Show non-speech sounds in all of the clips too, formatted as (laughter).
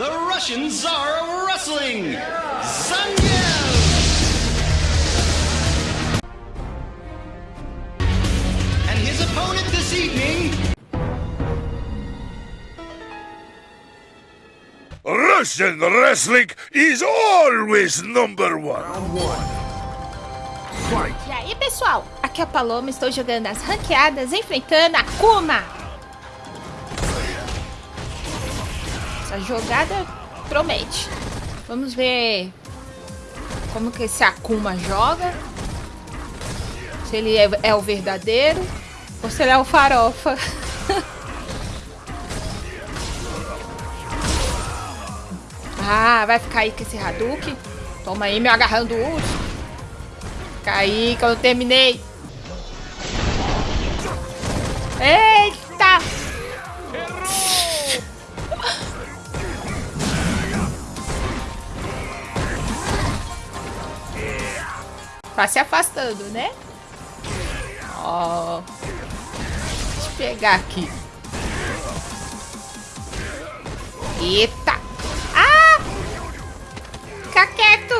the Russian Tsar of Wrestling, Zangief! And his opponent this evening, Russian wrestling is always number one. E aí, pessoal? Aqui é a Paloma, estou jogando as ranqueadas, enfrentando a Kuma. Essa jogada promete. Vamos ver como que esse Akuma joga. Se ele é, é o verdadeiro ou se ele é o farofa. (laughs) ah, vai ficar aí com esse Hadouken. Toma aí, me agarrando o ult. Caí que eu terminei. Eita! Tá se afastando, né? Ó. Deixa eu pegar aqui. Eita! Ah! Fica quieto!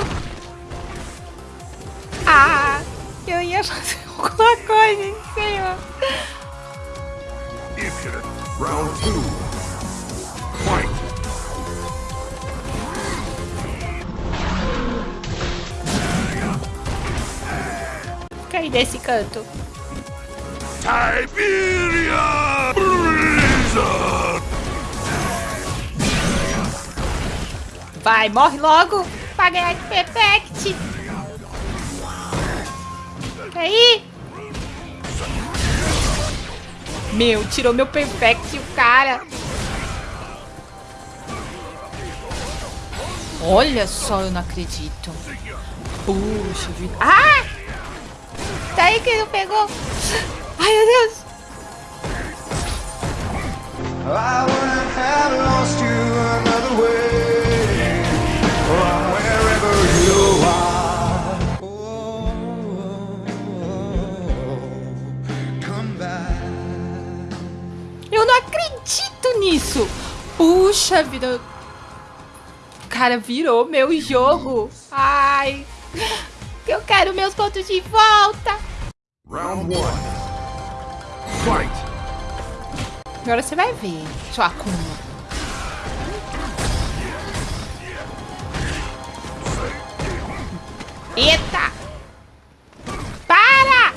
Ah! Eu ia fazer (laughs) alguma coisa em cima. Round 2. Aí desse canto. Siberia Blizzard. Vai, morre logo pra ganhar de Perfect. Aí. Meu, tirou meu Perfect o cara. Olha só, eu não acredito. Puxa vida. Ah! Daí que não pegou. Ai, meu Deus. Eu não acredito nisso. Puxa vida. Cara virou meu jogo. Ai. Eu quero meus pontos de volta. Round one. Fight. Agora você vai ver, sua Akuma. Eita! Para!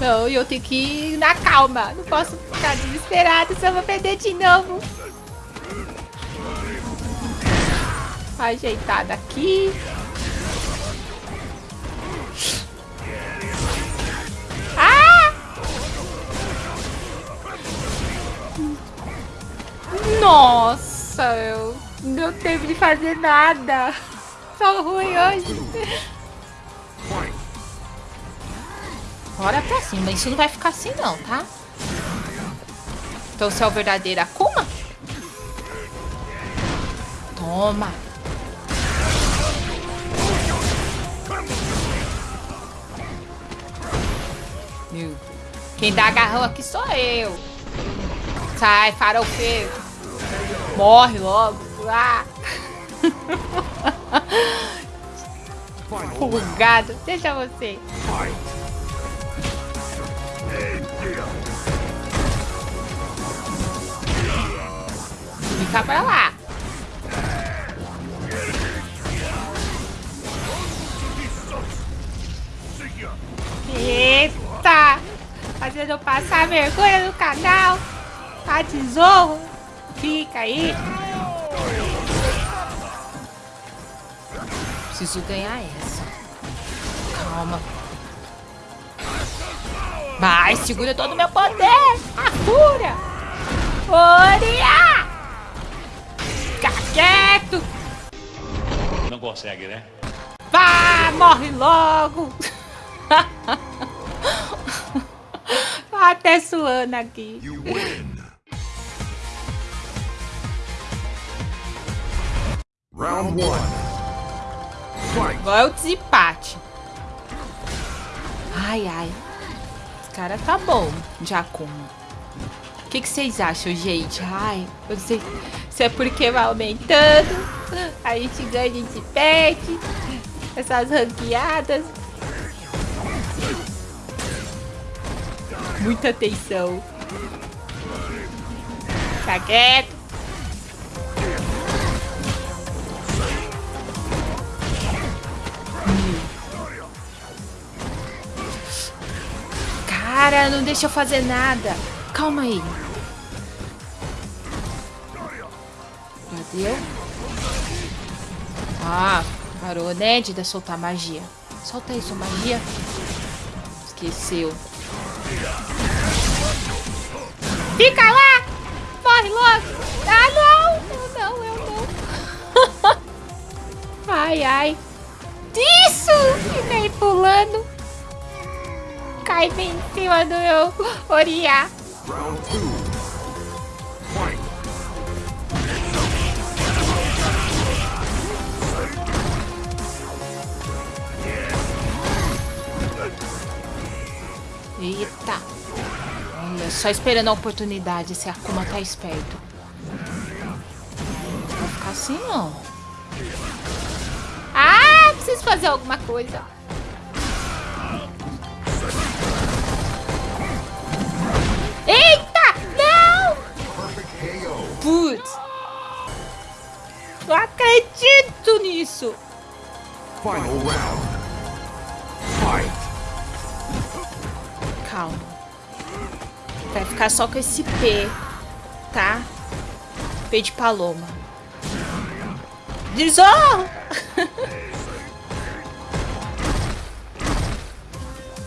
Não, eu tenho que ir na calma. Não posso ficar desesperado, senão eu vou perder de novo. Ajeitada aqui. Ah! Nossa, eu não teve de fazer nada. Só ruim hoje. Bora pra cima. Isso não vai ficar assim não, tá? Então você é o verdadeiro Akuma? Toma. Meu. Quem dá agarrão aqui sou eu. Sai, farofeiro. Morre logo. Ah. Pulgado. Deixa você. Fica pra lá. Eita! Fazendo eu passar vergonha no canal. Tá tesouro. Fica aí. Preciso ganhar essa. Calma. Vai, segura todo o meu poder. A cura. Oria! Fica quieto. não consegue, né? Vá, morre logo. Até suando aqui. You win. Round one. Fight. Agora é o desempate. Ai, ai. Esse cara tá bom, Giacomo. O que, que vocês acham, gente? Ai, eu sei se é porque vai aumentando. A gente ganha, gente perde. Essas ranqueadas. Muita atenção. Tá quieto. Cara, não deixa eu fazer nada. Calma aí. Já? Ah, parou, né, de soltar magia. Solta aí sua magia. Esqueceu. Fica lá! Morre logo! Ah, não! Eu não, eu não. (laughs) ai, ai. Isso! Vem pulando. Cai bem em cima do meu Oriá. Eita. Só esperando a oportunidade. Esse Akuma tá esperto. Vai ficar assim, não. Ah, preciso fazer alguma coisa. Eita! Não! Putz. Não acredito nisso. Final round. Fight. Calma. Vai ficar só com esse P, tá? P de paloma. Desonra! (laughs)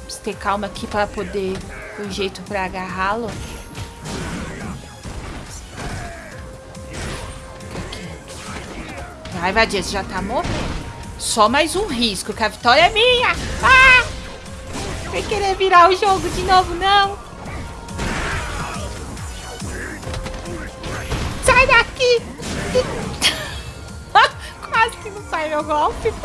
Preciso ter calma aqui para poder o jeito para agarrá-lo. Vai, Vadia, você já tá morrendo. Só mais um risco, que a vitória é minha. Ah! Vai querer virar o jogo de novo, não? Sai daqui! (laughs) Quase que não sai meu golpe. (laughs)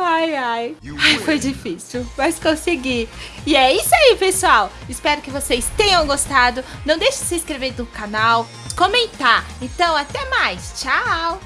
Ai, ai. Ai, foi difícil, mas consegui. E é isso aí, pessoal. Espero que vocês tenham gostado. Não deixe de se inscrever no canal, comentar. Então, até mais. Tchau!